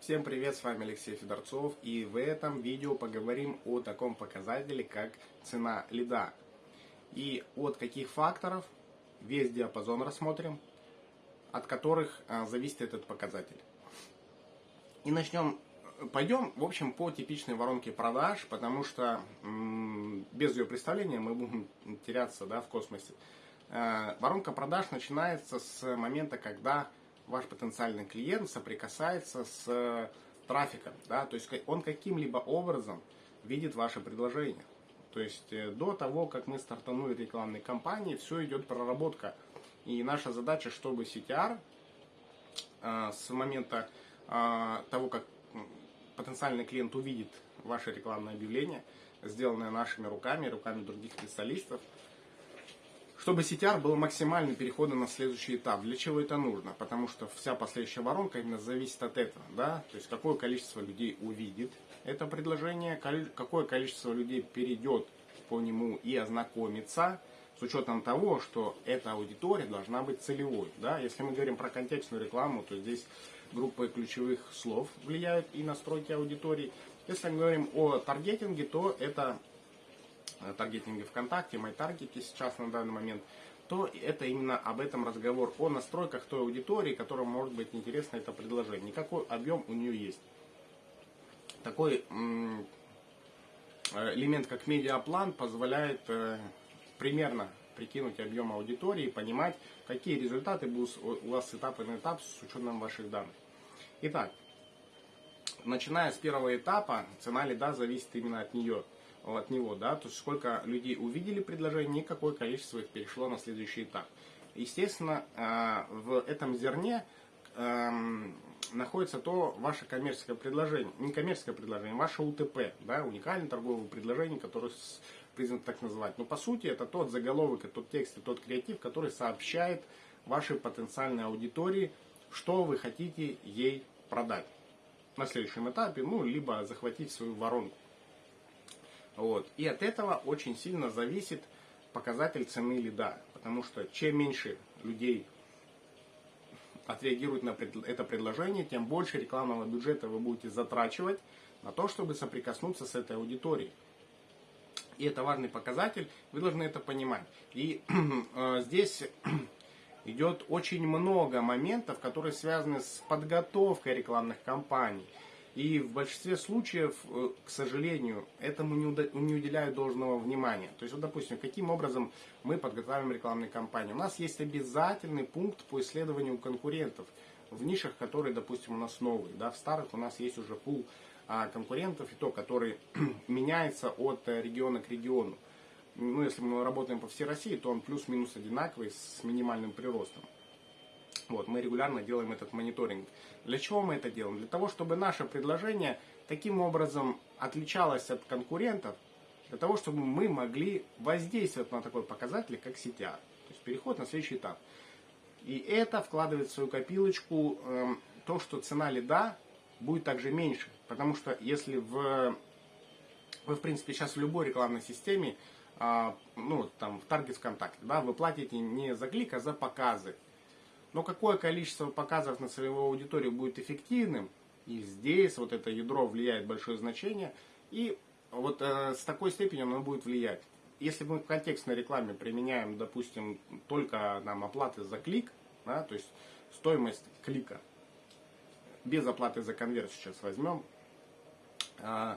Всем привет, с вами Алексей Федорцов и в этом видео поговорим о таком показателе, как цена лида. И от каких факторов весь диапазон рассмотрим, от которых а, зависит этот показатель. И начнем, пойдем, в общем, по типичной воронке продаж, потому что без ее представления мы будем теряться да, в космосе. Э, воронка продаж начинается с момента, когда ваш потенциальный клиент соприкасается с э, трафиком, да, то есть он каким-либо образом видит ваше предложение. То есть э, до того, как мы стартанули рекламной кампании, все идет проработка. И наша задача, чтобы CTR э, с момента того, как потенциальный клиент увидит ваше рекламное объявление, сделанное нашими руками, руками других специалистов, чтобы CTR был максимальный переходом на следующий этап. Для чего это нужно? Потому что вся последующая воронка именно зависит от этого. Да? То есть какое количество людей увидит это предложение, какое количество людей перейдет по нему и ознакомится, с учетом того, что эта аудитория должна быть целевой. Да? Если мы говорим про контекстную рекламу, то здесь группы ключевых слов влияют и настройки аудитории. Если мы говорим о таргетинге, то это таргетинге ВКонтакте, MyTarget сейчас на данный момент, то это именно об этом разговор, о настройках той аудитории, которая может быть интересно это предложение. Никакой объем у нее есть. Такой э, элемент, как медиаплан, позволяет э, примерно прикинуть объем аудитории понимать, какие результаты будут у вас с этапа на этап с учетом ваших данных. Итак, начиная с первого этапа, цена лида зависит именно от нее от него, да, то есть сколько людей увидели предложение и какое количество их перешло на следующий этап. Естественно, э, в этом зерне эм, находится то ваше коммерческое предложение, не коммерческое предложение, ваше УТП, да, уникальное торговое предложение, которое признано так называть. Но по сути это тот заголовок, тот текст, и тот креатив, который сообщает вашей потенциальной аудитории, что вы хотите ей продать на следующем этапе, ну, либо захватить свою воронку. Вот. И от этого очень сильно зависит показатель цены лида. Потому что чем меньше людей отреагируют на это предложение, тем больше рекламного бюджета вы будете затрачивать на то, чтобы соприкоснуться с этой аудиторией. И это важный показатель, вы должны это понимать. И э, здесь идет очень много моментов, которые связаны с подготовкой рекламных кампаний. И в большинстве случаев, э, к сожалению, этому не уделяют должного внимания. То есть, вот, допустим, каким образом мы подготавливаем рекламные кампании. У нас есть обязательный пункт по исследованию конкурентов в нишах, которые, допустим, у нас новые. Да, в старых у нас есть уже пул а, конкурентов, и то, который меняется от э, региона к региону. Ну, если мы работаем по всей России, то он плюс-минус одинаковый с минимальным приростом. Вот, мы регулярно делаем этот мониторинг. Для чего мы это делаем? Для того, чтобы наше предложение таким образом отличалось от конкурентов, для того, чтобы мы могли воздействовать на такой показатель, как CTR. То есть переход на следующий этап. И это вкладывает в свою копилочку э, то, что цена лида будет также меньше. Потому что если в, вы, в принципе, сейчас в любой рекламной системе, э, ну, там, в Target ВКонтакте, да, вы платите не за клик, а за показы. Но какое количество показов на целевую аудиторию будет эффективным, и здесь вот это ядро влияет большое значение, и вот э, с такой степенью оно будет влиять. Если мы в контекстной рекламе применяем, допустим, только нам оплаты за клик, да, то есть стоимость клика, без оплаты за конверсию сейчас возьмем, э,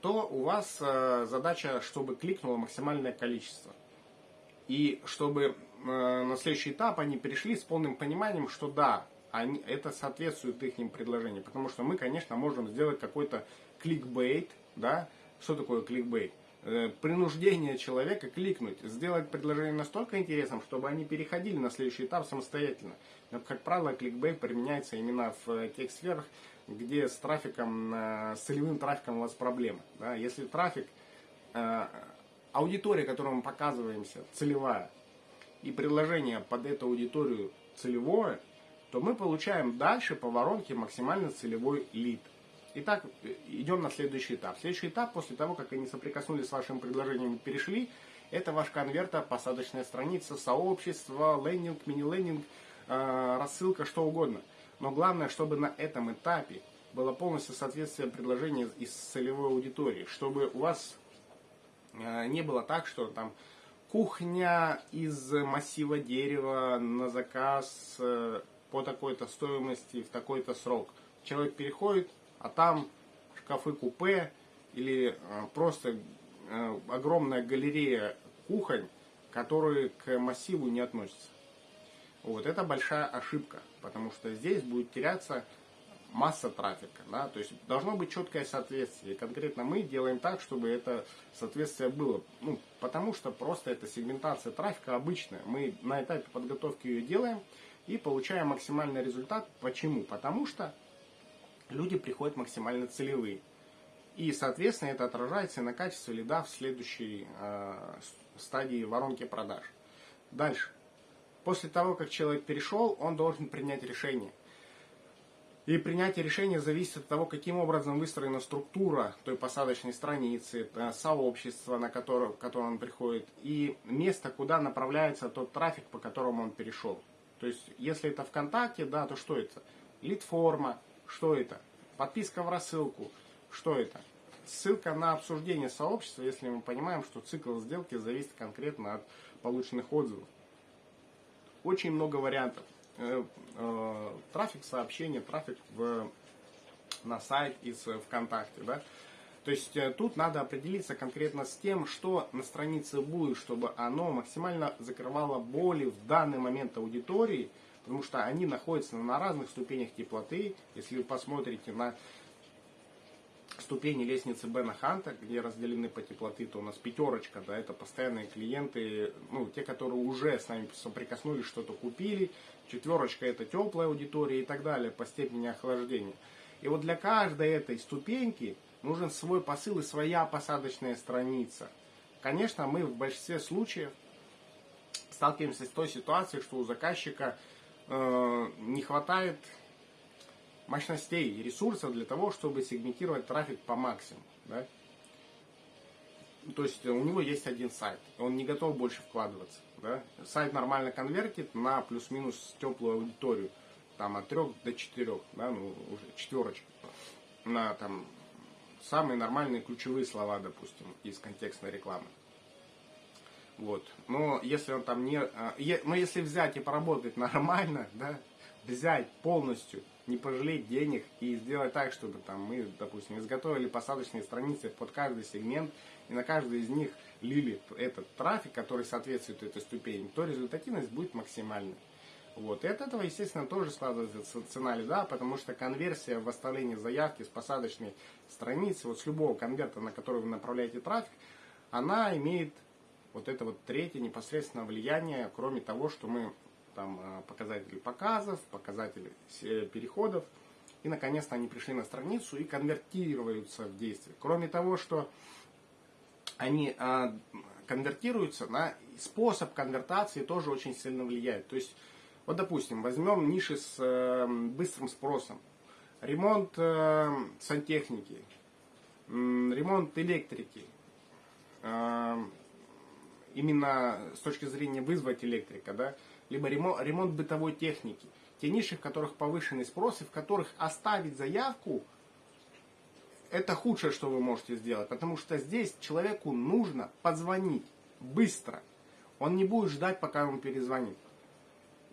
то у вас э, задача, чтобы кликнуло максимальное количество. И чтобы на следующий этап они перешли с полным пониманием, что да, они, это соответствует их предложению. Потому что мы, конечно, можем сделать какой-то кликбейт, да, что такое кликбейт? Э, принуждение человека кликнуть, сделать предложение настолько интересным, чтобы они переходили на следующий этап самостоятельно. Но, как правило, кликбейт применяется именно в тех сферах, где с трафиком, э, с целевым трафиком у вас проблемы. Да? Если трафик, аудитория, которую мы показываемся, целевая, и предложение под эту аудиторию целевое, то мы получаем дальше по воронке максимально целевой лид. Итак, идем на следующий этап. Следующий этап, после того, как они соприкоснулись с вашим предложением и перешли, это ваш конвертер, посадочная страница, сообщество, лендинг, мини-лендинг, э, рассылка, что угодно. Но главное, чтобы на этом этапе было полностью соответствие предложения из целевой аудитории, чтобы у вас э, не было так, что там кухня из массива дерева на заказ э, по такой-то стоимости в такой-то срок. Человек переходит, а там шкафы купе или э, просто огромная галерея кухонь, которые к массиву не относятся. Вот это большая ошибка, потому что здесь будет теряться масса трафика. Да? То есть должно быть четкое соответствие. И конкретно мы делаем так, чтобы это соответствие было. Ну, потому что просто это сегментация трафика обычная. Мы на этапе подготовки ее делаем и получаем максимальный результат. Почему? Потому что люди приходят максимально целевые. И, соответственно, это отражается на качестве лида в следующей э, стадии воронки продаж. Дальше. После того, как человек перешел, он должен принять решение. И принятие решения зависит от того, каким образом выстроена структура той посадочной страницы, э, сообщества, на которое, в которое он приходит, и место, куда направляется тот трафик, по которому он перешел. То есть, если это ВКонтакте, да, то что это? Лид-форма, что это? Подписка в рассылку, что это? Ссылка на обсуждение сообщества, если мы понимаем, что цикл сделки зависит конкретно от полученных отзывов. Очень много вариантов. Э, э, трафик сообщения, трафик в, на сайт из ВКонтакте, да. То есть э, тут надо определиться конкретно с тем, что на странице будет, чтобы оно максимально закрывало боли в данный момент аудитории, потому что они находятся на разных ступенях теплоты. Если вы посмотрите на ступени лестницы Бена Ханта, где разделены по теплоты, то у нас пятерочка, да, это постоянные клиенты, ну, те, которые уже с нами соприкоснулись, что-то купили, четверочка это теплая аудитория и так далее по степени охлаждения. И вот для каждой этой ступеньки нужен свой посыл и своя посадочная страница. Конечно, мы в большинстве случаев сталкиваемся с той ситуацией, что у заказчика э, не хватает мощностей и ресурсов для того, чтобы сегментировать трафик по максимуму. Да? То есть у него есть один сайт, он не готов больше вкладываться. Да? Сайт нормально конвертит на плюс-минус теплую аудиторию, там от 3 до 4, да, ну, уже четверочка, на там самые нормальные ключевые слова, допустим, из контекстной рекламы. Вот. Но если он там не... А, но если взять и поработать нормально, да, взять полностью не пожалеть денег и сделать так, чтобы там мы, допустим, изготовили посадочные страницы под каждый сегмент, и на каждый из них лили этот трафик, который соответствует этой ступени, то результативность будет максимальной. Вот. И от этого, естественно, тоже складывается цена лида, потому что конверсия в оставлении заявки с посадочной страницы, вот с любого конверта, на который вы направляете трафик, она имеет вот это вот третье непосредственное влияние, кроме того, что мы там э, показатели показов, показатели переходов. И наконец-то они пришли на страницу и конвертируются в действие. Кроме того, что они а, конвертируются, на способ конвертации тоже очень сильно влияет. То есть, вот допустим, возьмем ниши с э, быстрым спросом. Ремонт э, сантехники, э, ремонт электрики. Э, именно с точки зрения вызвать электрика, да, либо ремонт, ремонт бытовой техники. Те ниши, в которых повышенный спрос и в которых оставить заявку, это худшее, что вы можете сделать. Потому что здесь человеку нужно позвонить быстро. Он не будет ждать, пока ему перезвонит.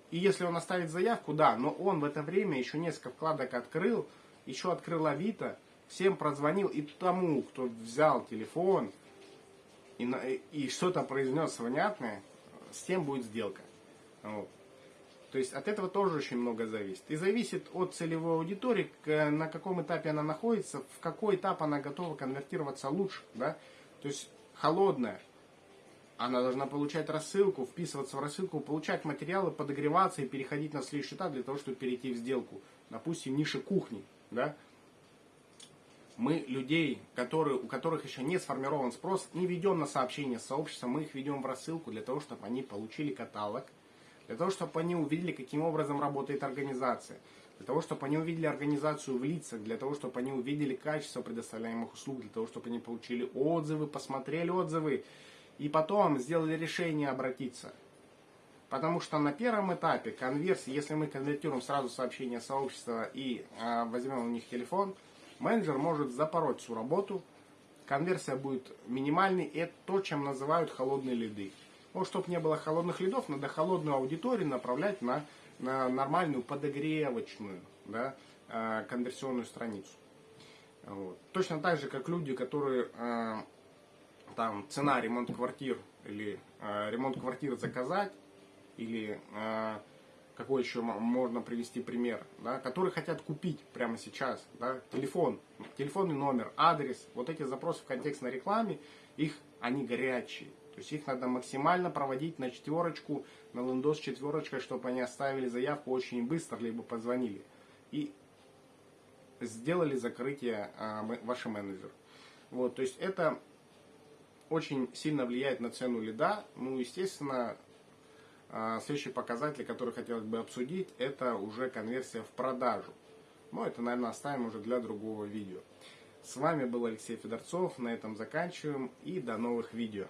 И если он оставит заявку, да, но он в это время еще несколько вкладок открыл, еще открыл Авито, всем прозвонил, и тому, кто взял телефон и, и что-то произнес внятное, с тем будет сделка. Вот. То есть от этого тоже очень много зависит. И зависит от целевой аудитории, на каком этапе она находится, в какой этап она готова конвертироваться лучше. Да? То есть холодная, она должна получать рассылку, вписываться в рассылку, получать материалы, подогреваться и переходить на следующий этап для того, чтобы перейти в сделку. Допустим, ниша кухни. Да? Мы людей, которые, у которых еще не сформирован спрос, не ведем на сообщения с сообществом, мы их ведем в рассылку для того, чтобы они получили каталог – для того, чтобы они увидели, каким образом работает организация, для того, чтобы они увидели организацию в лицах, для того, чтобы они увидели качество предоставляемых услуг, для того, чтобы они получили отзывы, посмотрели отзывы. И потом сделали решение обратиться. Потому что на первом этапе конверсии, если мы конвертируем сразу сообщение сообщества и э, возьмем у них телефон, менеджер может запороть всю работу, конверсия будет минимальной, и это то, чем называют холодные лиды. Ну, чтобы не было холодных лидов, надо холодную аудиторию направлять на, на нормальную подогревочную да, э, конверсионную страницу. Вот. Точно так же, как люди, которые э, там цена ремонт квартир или э, ремонт квартир заказать, или какой еще можно привести пример, да, которые хотят купить прямо сейчас, да, телефон, телефонный номер, адрес, вот эти запросы в контекстной рекламе, их, они горячие. То есть их надо максимально проводить на четверочку, на лендос четверочкой, чтобы они оставили заявку очень быстро, либо позвонили. И сделали закрытие а, менеджер. Вот, то есть это очень сильно влияет на цену лида. Ну, естественно, а, следующий показатель, который хотелось бы обсудить, это уже конверсия в продажу. Но это, наверное, оставим уже для другого видео. С вами был Алексей Федорцов. На этом заканчиваем и до новых видео.